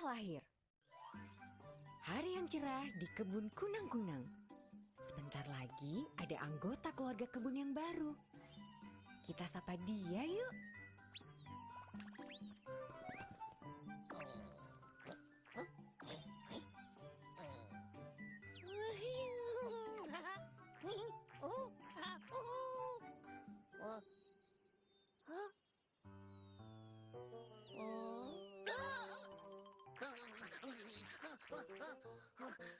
lahir. Hari yang cerah di kebun kunang-kunang. Sebentar lagi ada anggota keluarga kebun yang baru. Kita sapa dia yuk. Huh? Huh?